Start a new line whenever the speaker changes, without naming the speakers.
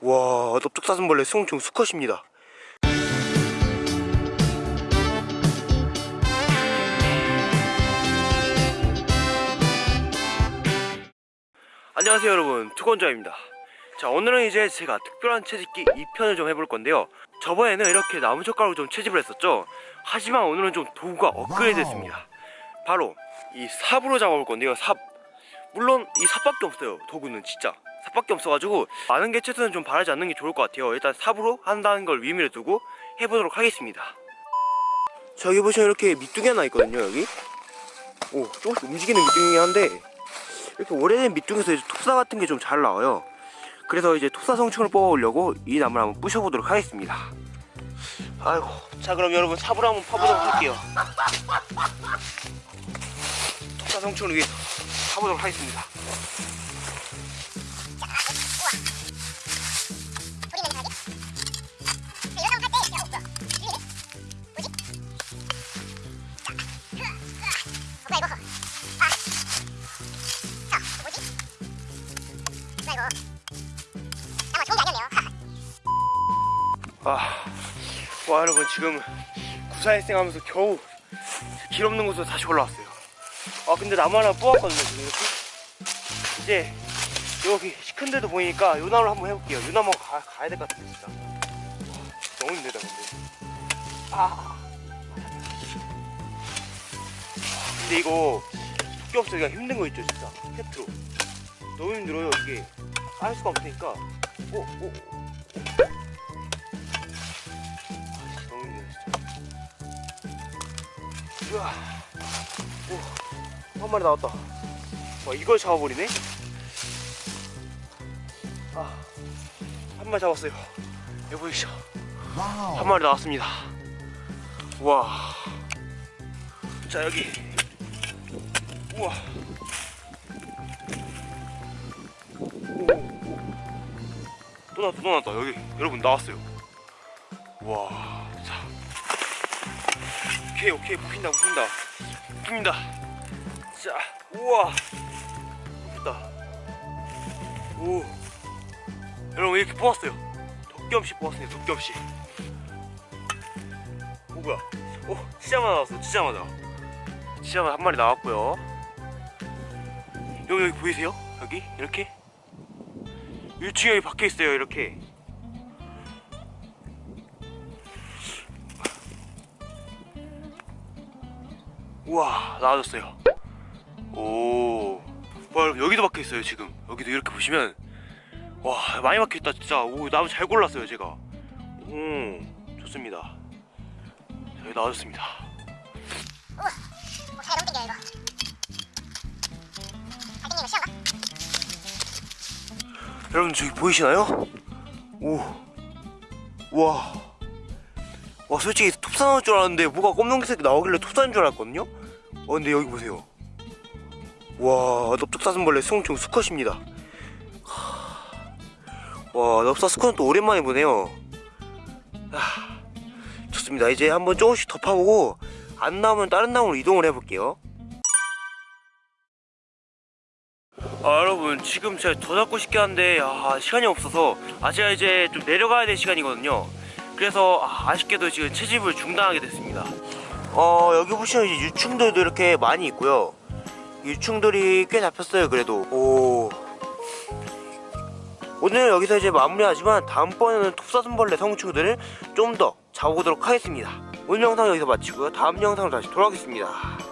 와 넓적사슴벌레 성충 수컷입니다. 안녕하세요 여러분. 투건자입니다. 자 오늘은 이제 제가 특별한 채집기 2편을 좀 해볼 건데요. 저번에는 이렇게 나무젓가락으로 좀 채집을 했었죠? 하지만 오늘은 좀 도구가 업그레이드 됐습니다. 바로 이 삽으로 잡아볼 건데요 삽. 물론 이 삽밖에 없어요 도구는 진짜. 삽 밖에 없어가지고 많은 개체수는 좀 바라지 않는 게 좋을 것 같아요. 일단 삽으로 한다는 걸 의미를 두고 해보도록 하겠습니다. 저기 보시면 이렇게 밑둥이 하나 있거든요 여기. 오 조금씩 움직이는 밑둥이긴 한데 이렇게 오래된 밑둥에서 이제 톱사 같은 게 좀 잘 나와요. 그래서 이제 톱사 성충을 뽑아오려고 이 나무를 한번 부셔보도록 하겠습니다. 아이고 자 그럼 여러분 삽으로 한번 파보도록 할게요. 톱사 성충을 위해서 파보도록 하겠습니다 아, 와 여러분 지금 구사일생 하면서 겨우 길 없는 곳으로 다시 올라왔어요. 아 근데 나무 하나 뽑았거든요 지금 이렇게. 이제 여기 시큰데도 보이니까 요 나무를 한번 해볼게요. 요 나무 가, 가야 될 것 같아요 진짜. 와, 너무 힘들다 근데. 아. 근데 이거 토끼 없애기가 힘든 거 있죠 진짜. 캡트로. 너무 힘들어요 이게 할 수가 없으니까. 오, 오, 오. 아씨, 너무 힘들어. 진짜 우와. 오 한 마리 나왔다. 와 이걸 잡아버리네? 아 한 마리 잡았어요. 여기 보이시죠? 한 마리 나왔습니다. 우와. 자 여기. 우와 또 나왔다 또 나왔다. 여기 여러분 나왔어요. 와 자. 오케이 오케이. 뽑힌다 뽑힌다. 뽑힌다. 자 우와. 뽑혔다. 오. 여러분 이렇게 뽑았어요. 도겸씨 뽑았습니다 도겸씨 오 뭐야. 오 치자마자 나왔어 치자마자 치자마자 한 마리 나왔고요. 여기 여기 보이세요? 여기? 이렇게 1층에 여기 박혀 있어요 이렇게. 우와 나와졌어요. 오 와, 여기도 박혀 있어요 지금. 여기도 이렇게 보시면. 와 많이 박혀 있다 진짜. 오 나무 잘 골랐어요 제가. 음 좋습니다. 여기 나와줬습니다.
우와, 어, 잘 넘긴다 이거.
여러분 저기 보이시나요? 오, 와, 와 솔직히 톱사 나올 줄 알았는데 뭐가 검정색 나오길래 톱사인 줄 알았거든요. 어 근데 여기 보세요. 와, 넓적사슴벌레 수홍충 수컷입니다. 하, 와, 넓사 수컷은 또 오랜만에 보네요. 아, 좋습니다. 이제 한번 조금씩 더 파보고 안 나오면 다른 나무로 이동을 해볼게요. 아 여러분 지금 제가 더 잡고 싶긴 한데 아, 시간이 없어서. 아 제가 이제 좀 내려가야 될 시간이거든요. 그래서 아, 아쉽게도 지금 채집을 중단하게 됐습니다. 어 여기 보시면 이제 유충들도 이렇게 많이 있고요. 유충들이 꽤 잡혔어요 그래도. 오. 오늘 여기서 이제 마무리하지만 다음번에는 톱사슴벌레 성충들을 좀 더 잡아보도록 하겠습니다. 오늘 영상 여기서 마치고요. 다음 영상으로 다시 돌아오겠습니다